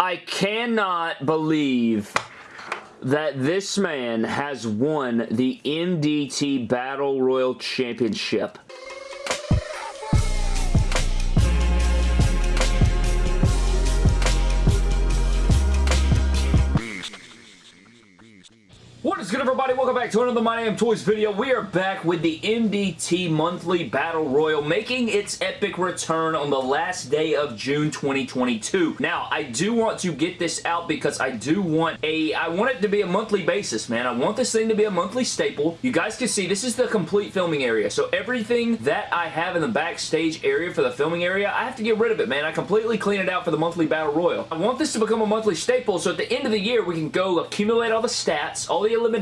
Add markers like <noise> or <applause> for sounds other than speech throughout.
I cannot believe that this man has won the MDT Battle Royal Championship. Everybody? Welcome back to another My Damn Toys video. We are back with the MDT Monthly Battle Royal making its epic return on the last day of June 2022. Now, I do want to get this out because I do want a, I want it to be a monthly basis, man. I want this thing to be a monthly staple. You guys can see this is the complete filming area. So everything that I have in the backstage area for the filming area, I have to get rid of it, man. I completely clean it out for the monthly Battle Royal. I want this to become a monthly staple so at the end of the year we can go accumulate all the stats, all the the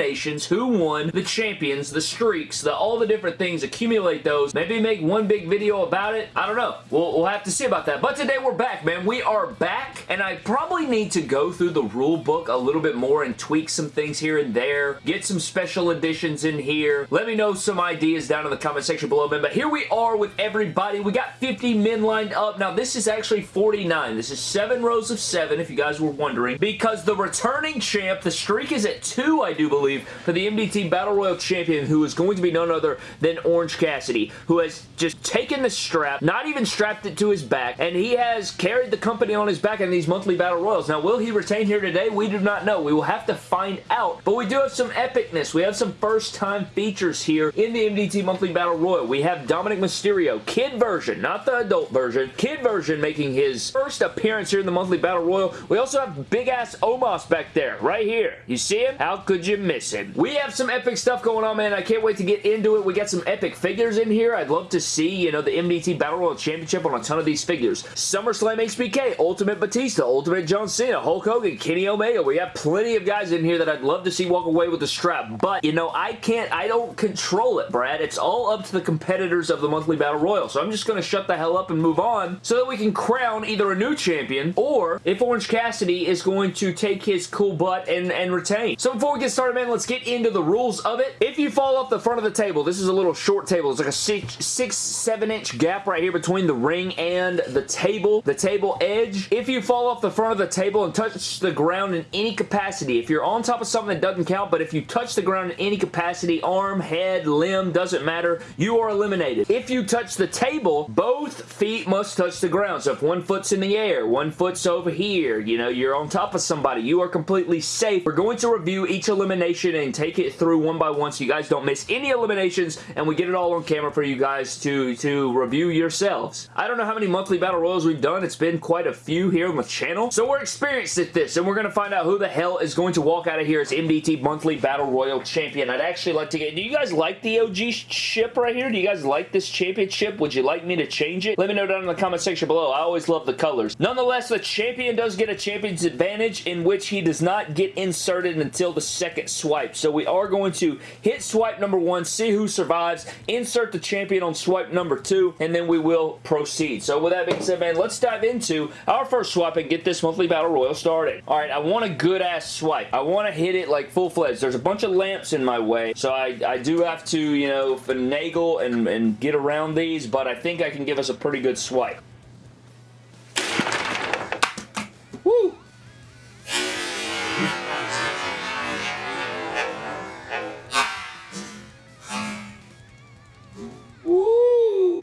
who won, the champions, the streaks, the all the different things, accumulate those, maybe make one big video about it. I don't know. We'll, we'll have to see about that. But today we're back, man. We are back, and I probably need to go through the rule book a little bit more and tweak some things here and there, get some special editions in here. Let me know some ideas down in the comment section below, man. But here we are with everybody. We got 50 men lined up. Now, this is actually 49. This is seven rows of seven, if you guys were wondering, because the returning champ, the streak is at two, I do believe, for the MDT Battle Royal Champion, who is going to be none other than Orange Cassidy, who has just taken the strap, not even strapped it to his back, and he has carried the company on his back in these monthly Battle Royals. Now, will he retain here today? We do not know. We will have to find out, but we do have some epicness. We have some first-time features here in the MDT Monthly Battle Royal. We have Dominik Mysterio, kid version, not the adult version, kid version making his first appearance here in the Monthly Battle Royal. We also have big-ass Omos back there, right here. You see him? How could you missing. We have some epic stuff going on, man. I can't wait to get into it. We got some epic figures in here. I'd love to see, you know, the MDT Battle Royal Championship on a ton of these figures. SummerSlam HBK, Ultimate Batista, Ultimate John Cena, Hulk Hogan, Kenny Omega. We have plenty of guys in here that I'd love to see walk away with the strap. But, you know, I can't, I don't control it, Brad. It's all up to the competitors of the monthly Battle Royal. So I'm just going to shut the hell up and move on so that we can crown either a new champion or if Orange Cassidy is going to take his cool butt and, and retain. So before we get started, man, let's get into the rules of it. If you fall off the front of the table, this is a little short table. It's like a six, six, seven inch gap right here between the ring and the table, the table edge. If you fall off the front of the table and touch the ground in any capacity, if you're on top of something that doesn't count, but if you touch the ground in any capacity, arm, head, limb, doesn't matter, you are eliminated. If you touch the table, both feet must touch the ground. So if one foot's in the air, one foot's over here, you know, you're on top of somebody, you are completely safe. We're going to review each elimination and take it through one by one so you guys don't miss any eliminations and we get it all on camera for you guys to, to review yourselves. I don't know how many monthly battle royals we've done. It's been quite a few here on the channel. So we're experienced at this and we're going to find out who the hell is going to walk out of here as MDT monthly battle royal champion. I'd actually like to get... Do you guys like the OG ship right here? Do you guys like this championship? Would you like me to change it? Let me know down in the comment section below. I always love the colors. Nonetheless, the champion does get a champion's advantage in which he does not get inserted until the second swipe. So we are going to hit swipe number one, see who survives, insert the champion on swipe number two, and then we will proceed. So with that being said, man, let's dive into our first swipe and get this monthly battle royal started. All right, I want a good ass swipe. I want to hit it like full-fledged. There's a bunch of lamps in my way, so I, I do have to, you know, finagle and, and get around these, but I think I can give us a pretty good swipe.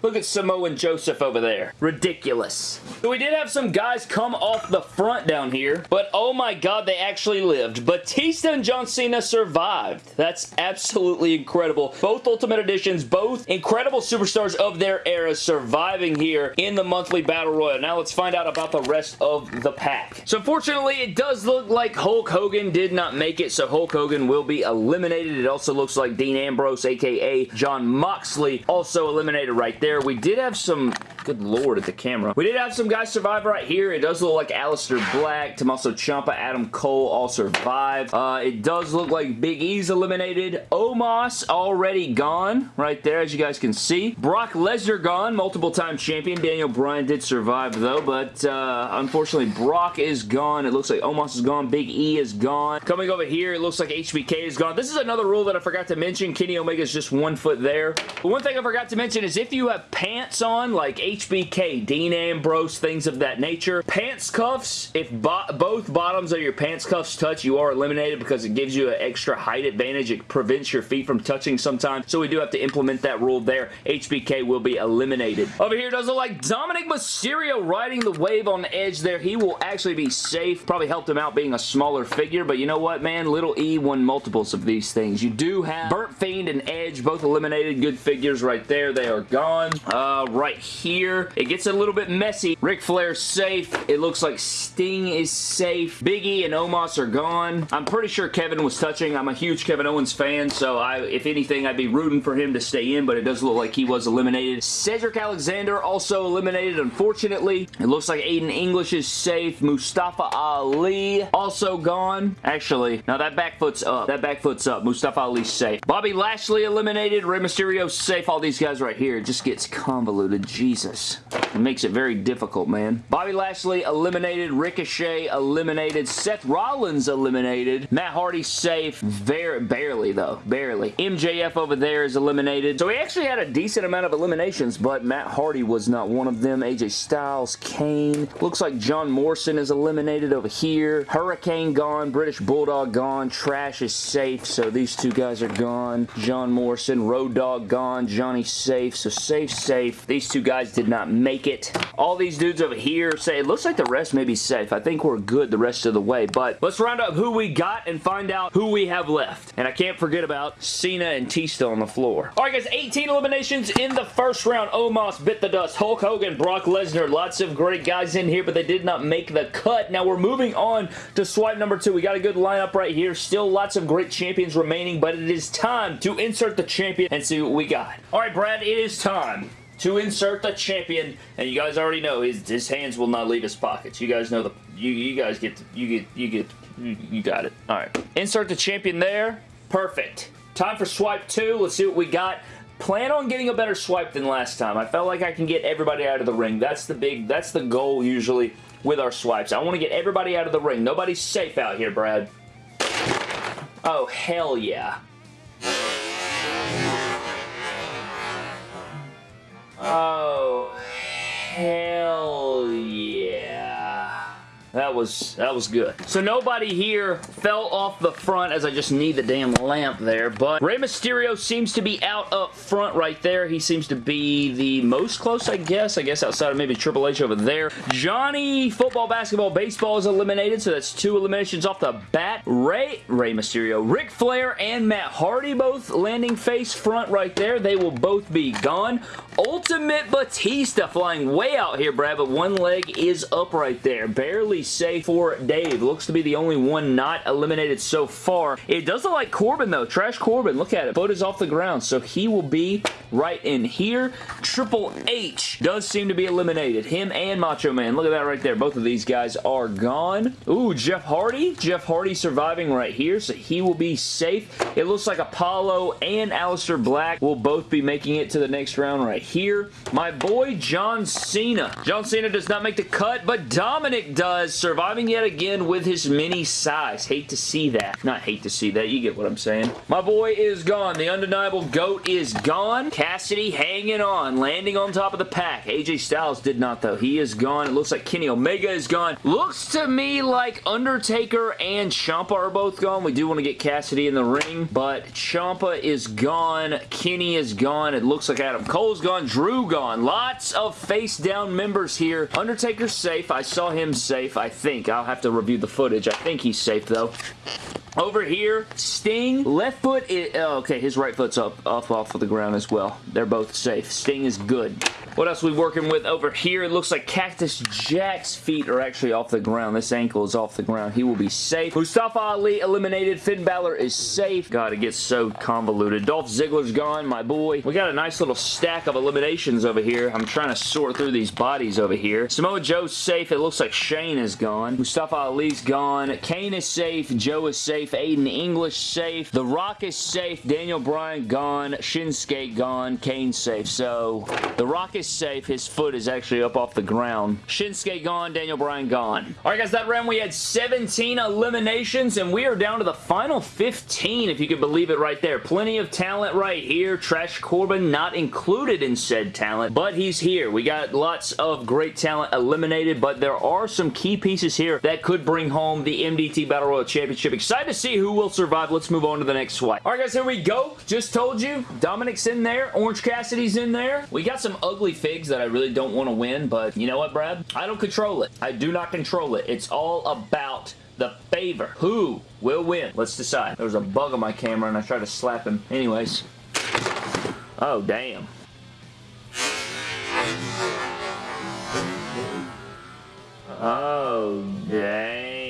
Look at Samoan Joseph over there. Ridiculous. So we did have some guys come off the front down here, but oh my god, they actually lived. Batista and John Cena survived. That's absolutely incredible. Both Ultimate Editions, both incredible superstars of their era surviving here in the monthly Battle Royal. Now let's find out about the rest of the pack. So unfortunately, it does look like Hulk Hogan did not make it, so Hulk Hogan will be eliminated. It also looks like Dean Ambrose, aka Jon Moxley, also eliminated right there we did have some... Good lord at the camera. We did have some guys survive right here. It does look like Aleister Black, Tommaso Ciampa, Adam Cole all survived. Uh, it does look like Big E's eliminated. Omos already gone right there as you guys can see. Brock Lesnar gone, multiple time champion. Daniel Bryan did survive though, but uh, unfortunately Brock is gone. It looks like Omos is gone. Big E is gone. Coming over here, it looks like HBK is gone. This is another rule that I forgot to mention. Kenny Omega is just one foot there. But one thing I forgot to mention is if you have pants on like HBK, Dean Ambrose, things of that nature. Pants cuffs, if bo both bottoms of your pants cuffs touch, you are eliminated because it gives you an extra height advantage. It prevents your feet from touching sometimes, so we do have to implement that rule there. HBK will be eliminated. Over here does look like Dominik Mysterio riding the wave on edge there. He will actually be safe. Probably helped him out being a smaller figure, but you know what, man? Little E won multiples of these things. You do have Burnt Fiend and Edge both eliminated. Good figures right there. They are gone. Uh, right here, it gets a little bit messy. Ric Flair's safe. It looks like Sting is safe. Big E and Omos are gone. I'm pretty sure Kevin was touching. I'm a huge Kevin Owens fan, so I, if anything, I'd be rooting for him to stay in, but it does look like he was eliminated. Cedric Alexander also eliminated, unfortunately. It looks like Aiden English is safe. Mustafa Ali also gone. Actually, now that back foot's up. That back foot's up. Mustafa Ali's safe. Bobby Lashley eliminated. Rey Mysterio safe. All these guys right here. It just gets convoluted. Jesus. It makes it very difficult, man. Bobby Lashley eliminated. Ricochet eliminated. Seth Rollins eliminated. Matt Hardy safe. Very, barely, though. Barely. MJF over there is eliminated. So we actually had a decent amount of eliminations, but Matt Hardy was not one of them. AJ Styles, Kane. Looks like John Morrison is eliminated over here. Hurricane gone. British Bulldog gone. Trash is safe, so these two guys are gone. John Morrison. Road Dog gone. Johnny safe, so safe, safe. These two guys did not make it. All these dudes over here say it looks like the rest may be safe. I think we're good the rest of the way, but let's round up who we got and find out who we have left. And I can't forget about Cena and Tista on the floor. All right, guys, 18 eliminations in the first round. Omos bit the dust. Hulk Hogan, Brock Lesnar, lots of great guys in here, but they did not make the cut. Now we're moving on to swipe number two. We got a good lineup right here. Still lots of great champions remaining, but it is time to insert the champion and see what we got. All right, Brad, it is time to insert the champion, and you guys already know his, his hands will not leave his pockets. You guys know the you you guys get you get you get you, you got it. All right, insert the champion there. Perfect. Time for swipe two. Let's see what we got. Plan on getting a better swipe than last time. I felt like I can get everybody out of the ring. That's the big, that's the goal usually with our swipes. I want to get everybody out of the ring. Nobody's safe out here, Brad. Oh, hell yeah. Oh, hell yeah. That was, that was good. So nobody here fell off the front as I just need the damn lamp there, but Rey Mysterio seems to be out up front right there. He seems to be the most close, I guess. I guess outside of maybe Triple H over there. Johnny Football, Basketball, Baseball is eliminated, so that's two eliminations off the bat. Ray, Rey Mysterio, Ric Flair, and Matt Hardy both landing face front right there. They will both be gone. Ultimate Batista flying way out here, Brad, but one leg is up right there. Barely safe for Dave. Looks to be the only one not eliminated so far. It does look like Corbin, though. Trash Corbin. Look at it. Foot is off the ground, so he will be right in here. Triple H does seem to be eliminated. Him and Macho Man. Look at that right there. Both of these guys are gone. Ooh, Jeff Hardy. Jeff Hardy surviving right here, so he will be safe. It looks like Apollo and Aleister Black will both be making it to the next round right here. My boy John Cena. John Cena does not make the cut, but Dominik does, surviving yet again with his mini size. Hate to see that. Not hate to see that. You get what I'm saying. My boy is gone. The undeniable GOAT is gone. Cassidy hanging on, landing on top of the pack. AJ Styles did not, though. He is gone. It looks like Kenny Omega is gone. Looks to me like Undertaker and Ciampa are both gone. We do want to get Cassidy in the ring, but Ciampa is gone. Kenny is gone. It looks like Adam Cole's gone. Drew gone. Lots of face down members here. Undertaker's safe. I saw him safe, think. I'll have to review the footage. I think he's safe, though. Over here, Sting, left foot, is, oh, okay, his right foot's up, off off of the ground as well. They're both safe. Sting is good. What else we working with over here? It looks like Cactus Jack's feet are actually off the ground. This ankle is off the ground. He will be safe. Mustafa Ali eliminated. Finn Balor is safe. God, it gets so convoluted. Dolph Ziggler's gone, my boy. We got a nice little stack of eliminations over here. I'm trying to sort through these bodies over here. Samoa Joe's safe. It looks like Shane is gone. Mustafa Ali's gone. Kane is safe. Joe is safe. Aiden English safe. The Rock is safe. Daniel Bryan gone. Shinsuke gone. Kane safe. So, The Rock is safe. His foot is actually up off the ground. Shinsuke gone. Daniel Bryan gone. Alright guys, that round we had 17 eliminations and we are down to the final 15 if you could believe it right there. Plenty of talent right here. Trash Corbin not included in said talent, but he's here. We got lots of great talent eliminated, but there are some key pieces here that could bring home the MDT Battle Royal Championship. Excited to see who will survive. Let's move on to the next swipe. Alright guys, here we go. Just told you, Dominik's in there. Orange Cassidy's in there. We got some ugly figs that I really don't want to win, but you know what, Brad? I don't control it. I do not control it. It's all about the favor. Who will win? Let's decide. There was a bug on my camera and I tried to slap him. Anyways. Oh, damn. Oh, damn.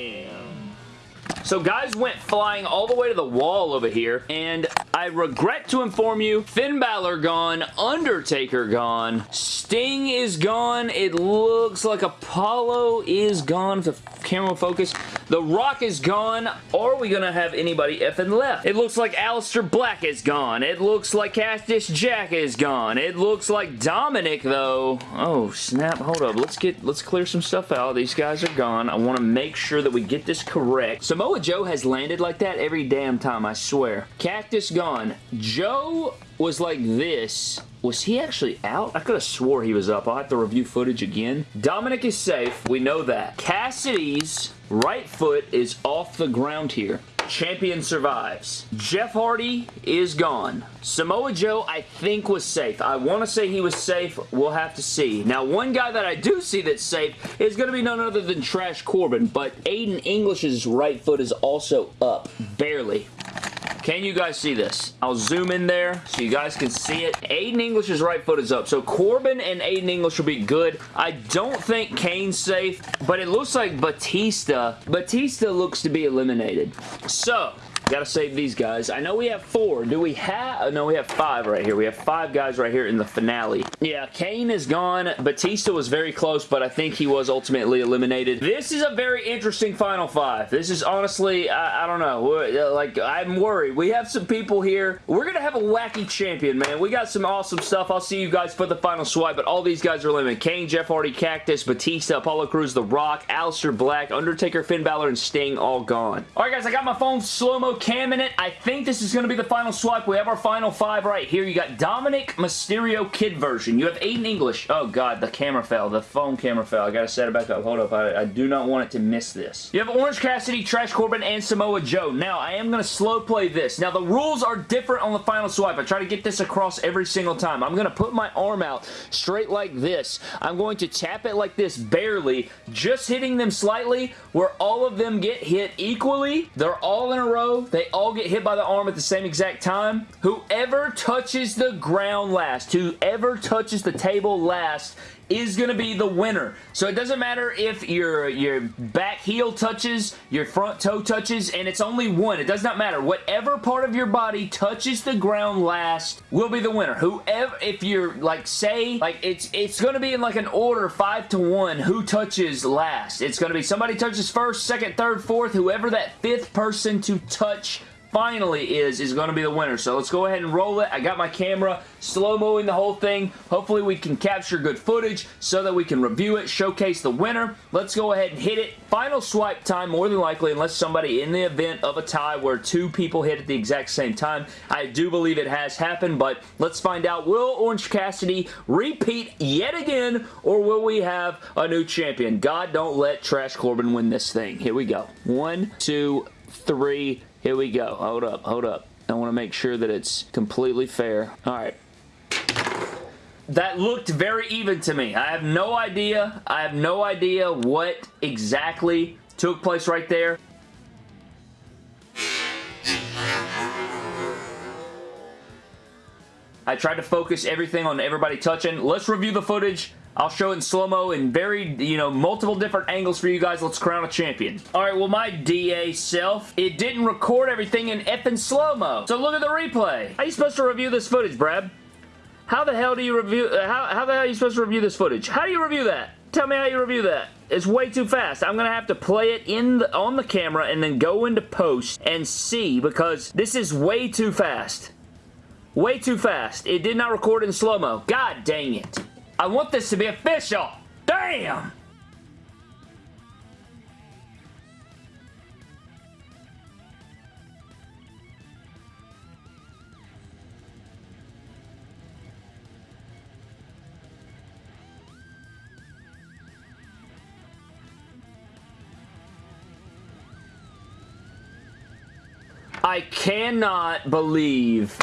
So guys went flying all the way to the wall over here, and I regret to inform you, Finn Balor gone, Undertaker gone, Sting is gone, it looks like Apollo is gone, the camera focus, The Rock is gone, are we gonna have anybody effing left? It looks like Aleister Black is gone, it looks like Cactus Jack is gone, it looks like Dominik though, oh snap, hold up, let's get, let's clear some stuff out, these guys are gone, I want to make sure that we get this correct. Samoa Joe has landed like that every damn time, I swear. Cactus gone. Joe was like this. Was he actually out? I could have swore he was up. I'll have to review footage again. Dominik is safe. We know that. Cassidy's right foot is off the ground here. Champion survives. Jeff Hardy is gone. Samoa Joe, I think, was safe. I want to say he was safe. We'll have to see. Now, one guy that I do see that's safe is going to be none other than Trash Corbin, but Aiden English's right foot is also up. Barely. Can you guys see this? I'll zoom in there so you guys can see it. Aiden English's right foot is up. So Corbin and Aiden English will be good. I don't think Kane's safe, but it looks like Batista. Batista looks to be eliminated. So, Gotta save these guys. I know we have four. Do we have... Oh, no, we have five right here. We have five guys right here in the finale. Yeah, Kane is gone. Batista was very close, but I think he was ultimately eliminated. This is a very interesting final five. This is honestly, I, I don't know. Uh, like, I'm worried. We have some people here. We're gonna have a wacky champion, man. We got some awesome stuff. I'll see you guys for the final swipe, but all these guys are eliminated. Kane, Jeff Hardy, Cactus, Batista, Apollo Crews, The Rock, Aleister Black, Undertaker, Finn Balor, and Sting all gone. Alright, guys, I got my phone slow-mo cam in it. I think this is going to be the final swipe. We have our final five right here. You got Dominik Mysterio Kid version. You have Aiden English. Oh, God, the camera fell. The phone camera fell. I got to set it back up. Hold up. I, I, do not want it to miss this. You have Orange Cassidy, Trash Corbin, and Samoa Joe. Now, I am going to slow play this. Now, the rules are different on the final swipe. I try to get this across every single time. I'm going to put my arm out straight like this. I'm going to tap it like this barely, just hitting them slightly where all of them get hit equally. They're all in a row. They all get hit by the arm at the same exact time. Whoever touches the ground last, whoever touches the table last is going to be the winner. So it doesn't matter if your, your back heel touches, your front toe touches, and it's only one. It does not matter. Whatever part of your body touches the ground last will be the winner. Whoever, if you're, like, say, like, it's it's going to be in, like, an order 5 to 1 who touches last. It's going to be somebody touches first, second, third, fourth, whoever that fifth person to touch finally is, is going to be the winner. So let's go ahead and roll it. I got my camera slow-moing the whole thing. Hopefully we can capture good footage so that we can review it, showcase the winner. Let's go ahead and hit it. Final swipe time, more than likely, unless somebody in the event of a tie where two people hit at the exact same time. I do believe it has happened, but let's find out. Will Orange Cassidy repeat yet again, or will we have a new champion? God, don't let Trash Corbin win this thing. Here we go. One, two, three, here we go. Hold up, hold up. I want to make sure that it's completely fair. All right. That looked very even to me. I have no idea. I have no idea what exactly took place right there. I tried to focus everything on everybody touching. Let's review the footage. I'll show in slow-mo in very, you know, multiple different angles for you guys. Let's crown a champion. All right, well, my DA self, it didn't record everything in effing slow-mo. So look at the replay. How are you supposed to review this footage, Brad? How the hell do you review, uh, how, how the hell are you supposed to review this footage? How do you review that? Tell me how you review that. It's way too fast. I'm going to have to play it in the, on the camera and then go into post and see because this is way too fast. Way too fast. It did not record in slow-mo. God dang it. I want this to be official. Damn! I cannot believe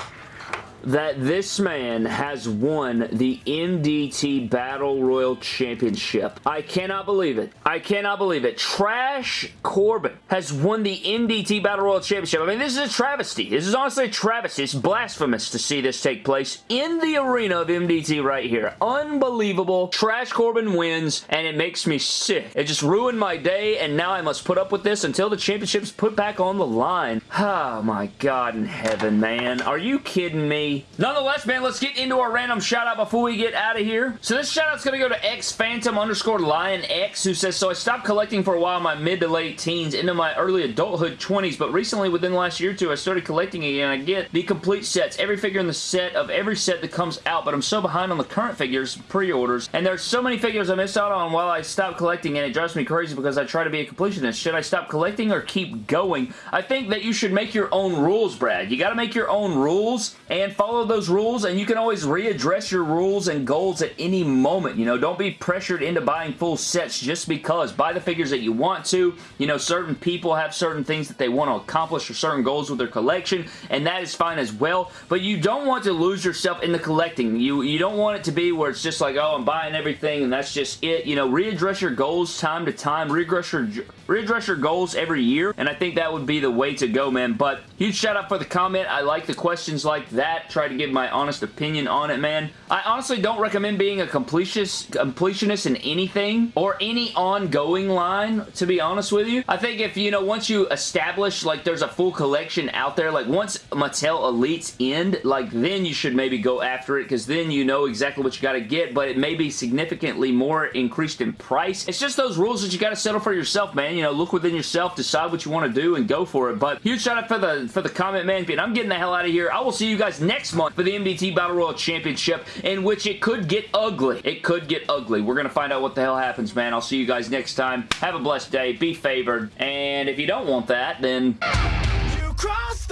that this man has won the MDT Battle Royal Championship. I cannot believe it. I cannot believe it. Trash Corbin has won the MDT Battle Royal Championship. I mean, this is a travesty. This is honestly a travesty. It's blasphemous to see this take place in the arena of MDT right here. Unbelievable. Trash Corbin wins, and it makes me sick. It just ruined my day, and now I must put up with this until the championship's put back on the line. Oh, <sighs> my God in heaven, man. Are you kidding me? Nonetheless, man, let's get into our random shout-out before we get out of here. So this shout-out's going to go to X Phantom underscore Lion X, who says, So I stopped collecting for a while my mid to late teens into my early adulthood 20s, but recently, within the last year or two, I started collecting again. I get the complete sets, every figure in the set of every set that comes out, but I'm so behind on the current figures, pre-orders, and there's so many figures I missed out on while I stopped collecting, and it drives me crazy because I try to be a completionist. Should I stop collecting or keep going? I think that you should make your own rules, Brad. You got to make your own rules and follow those rules and you can always readdress your rules and goals at any moment. You know, don't be pressured into buying full sets just because. Buy the figures that you want to. You know, certain people have certain things that they want to accomplish or certain goals with their collection and that is fine as well. But you don't want to lose yourself in the collecting. You, you don't want it to be where it's just like, oh, I'm buying everything and that's just it. You know, readdress your goals time to time. Readdress your, readdress your goals every year and I think that would be the way to go, man. But huge shout out for the comment. I like the questions like that. Try to give my honest opinion on it, man. I honestly don't recommend being a completionist, completionist in anything or any ongoing line, to be honest with you. I think if, you know, once you establish, like, there's a full collection out there, like, once Mattel Elites end, like, then you should maybe go after it because then you know exactly what you got to get, but it may be significantly more increased in price. It's just those rules that you got to settle for yourself, man. You know, look within yourself, decide what you want to do, and go for it. But huge shout out for the, for the comment, man. And I'm getting the hell out of here. I will see you guys next month for the MDT Battle Royal Championship in which it could get ugly. It could get ugly. We're going to find out what the hell happens, man. I'll see you guys next time. Have a blessed day. Be favored. And if you don't want that, then... You crossed